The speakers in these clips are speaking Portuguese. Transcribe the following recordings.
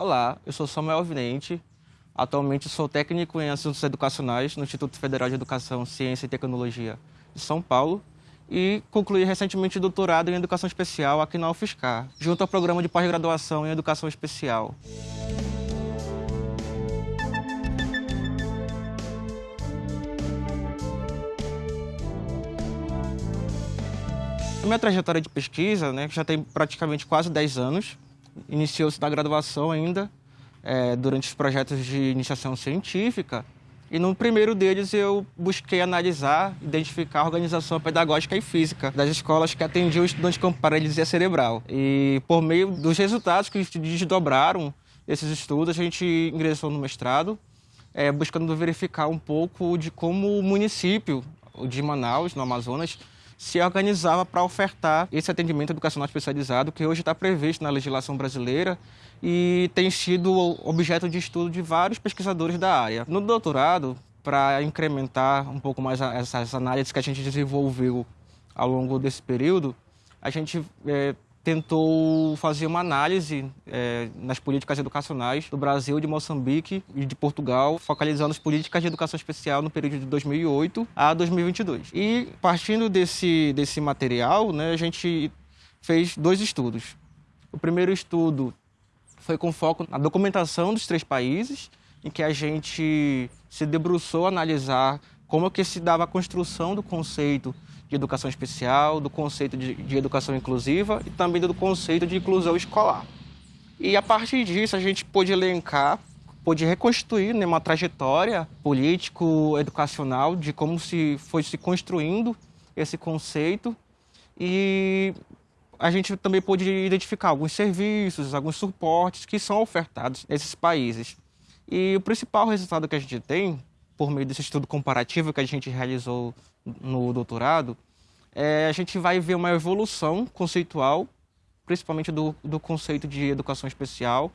Olá, eu sou Samuel Vinente. Atualmente sou técnico em assuntos educacionais no Instituto Federal de Educação, Ciência e Tecnologia de São Paulo e concluí recentemente doutorado em Educação Especial aqui na UFSCar, junto ao programa de pós-graduação em Educação Especial. A minha trajetória de pesquisa, né, já tem praticamente quase 10 anos, iniciou-se na graduação ainda, é, durante os projetos de iniciação científica, e no primeiro deles eu busquei analisar, identificar a organização pedagógica e física das escolas que atendiam estudantes com paralisia cerebral. E por meio dos resultados que desdobraram esses estudos, a gente ingressou no mestrado, é, buscando verificar um pouco de como o município de Manaus, no Amazonas, se organizava para ofertar esse atendimento educacional especializado que hoje está previsto na legislação brasileira e tem sido objeto de estudo de vários pesquisadores da área. No doutorado, para incrementar um pouco mais essas análises que a gente desenvolveu ao longo desse período, a gente é, tentou fazer uma análise é, nas políticas educacionais do Brasil, de Moçambique e de Portugal, focalizando as políticas de educação especial no período de 2008 a 2022. E partindo desse, desse material, né, a gente fez dois estudos. O primeiro estudo foi com foco na documentação dos três países, em que a gente se debruçou a analisar como que se dava a construção do conceito de educação especial, do conceito de, de educação inclusiva e também do conceito de inclusão escolar. E a partir disso a gente pôde elencar, pôde reconstruir né, uma trajetória político-educacional de como se foi se construindo esse conceito e a gente também pôde identificar alguns serviços, alguns suportes que são ofertados nesses países. E o principal resultado que a gente tem, por meio desse estudo comparativo que a gente realizou no doutorado, é, a gente vai ver uma evolução conceitual, principalmente do, do conceito de educação especial,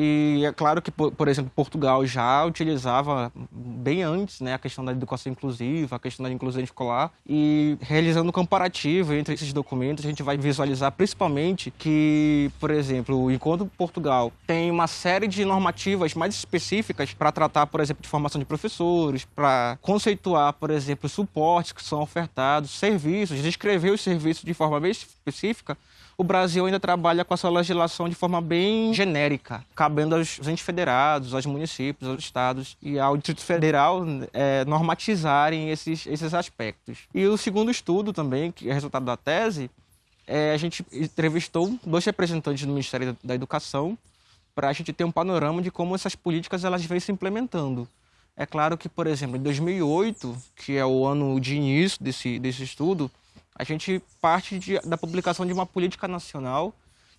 e é claro que, por, por, exemplo, Portugal já utilizava bem antes né, a questão da educação inclusiva, a questão da inclusão escolar, e realizando um comparativo entre esses documentos, a gente vai visualizar principalmente que, por exemplo, enquanto Portugal tem uma série de normativas mais específicas para tratar, por exemplo, de formação de professores, para conceituar, por exemplo, suportes que são ofertados, serviços, descrever os serviços de forma bem específica, o Brasil ainda trabalha com a sua legislação de forma bem genérica, cabendo aos entes federados, aos municípios, aos estados e ao Distrito Federal é, normatizarem esses, esses aspectos. E o segundo estudo também, que é resultado da tese, é, a gente entrevistou dois representantes do Ministério da Educação para a gente ter um panorama de como essas políticas elas vêm se implementando. É claro que, por exemplo, em 2008, que é o ano de início desse, desse estudo, a gente parte de, da publicação de uma política nacional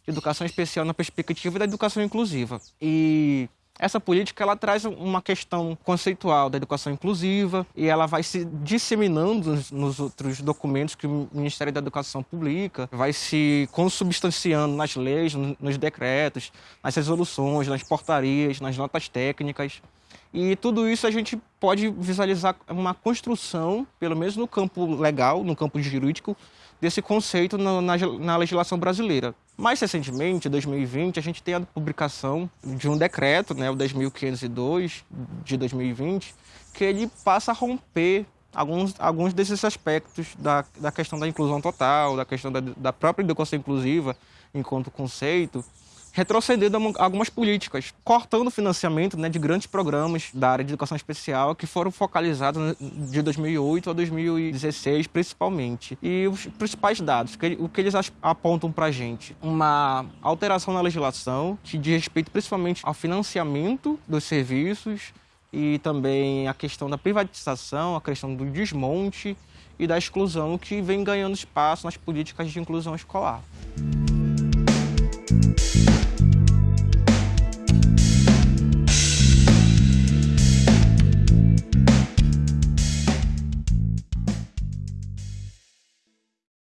de educação especial na perspectiva da educação inclusiva. E essa política ela traz uma questão conceitual da educação inclusiva e ela vai se disseminando nos, outros documentos que o Ministério da Educação publica, vai se consubstanciando nas leis, nos decretos, nas resoluções, nas portarias, nas notas técnicas. E tudo isso a gente pode visualizar uma construção, pelo menos no campo legal, no campo jurídico, desse conceito na, na, na legislação brasileira. Mais recentemente, em 2020, a gente tem a publicação de um decreto, né, o 10.502 de 2020, que ele passa a romper alguns, alguns desses aspectos da, da questão da inclusão total, da questão da, da própria educação inclusiva enquanto conceito, retrocedendo algumas políticas, cortando o financiamento né, de grandes programas da área de educação especial que foram focalizados de 2008 a 2016, principalmente. E os principais dados, o que eles apontam para a gente? Uma alteração na legislação que diz respeito principalmente ao financiamento dos serviços e também a questão da privatização, a questão do desmonte e da exclusão que vem ganhando espaço nas políticas de inclusão escolar.